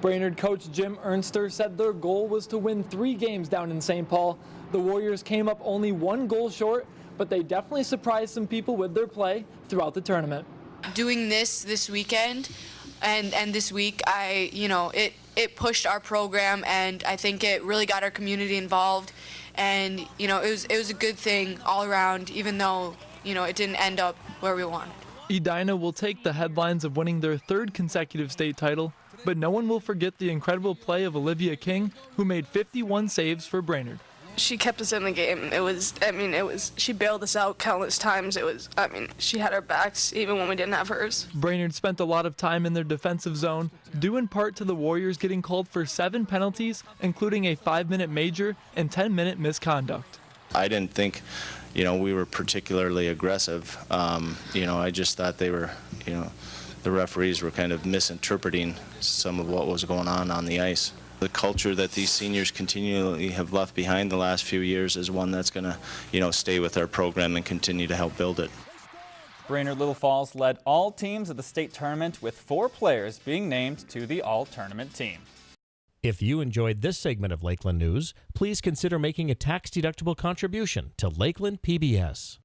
Brainerd coach Jim Ernster said their goal was to win three games down in St. Paul. The Warriors came up only one goal short, but they definitely surprised some people with their play throughout the tournament. Doing this this weekend and and this week, I you know it it pushed our program and I think it really got our community involved, and you know it was it was a good thing all around, even though you know it didn't end up where we wanted. Edina will take the headlines of winning their third consecutive state title, but no one will forget the incredible play of Olivia King, who made 51 saves for Brainerd. She kept us in the game. It was, I mean, it was, she bailed us out countless times. It was, I mean, she had our backs even when we didn't have hers. Brainerd spent a lot of time in their defensive zone, due in part to the Warriors getting called for seven penalties, including a five minute major and 10 minute misconduct. I didn't think, you know, we were particularly aggressive. Um, you know, I just thought they were, you know, the referees were kind of misinterpreting some of what was going on on the ice. The culture that these seniors continually have left behind the last few years is one that's going to, you know, stay with our program and continue to help build it. Brainerd Little Falls led all teams at the state tournament with four players being named to the all-tournament team. If you enjoyed this segment of Lakeland News, please consider making a tax-deductible contribution to Lakeland PBS.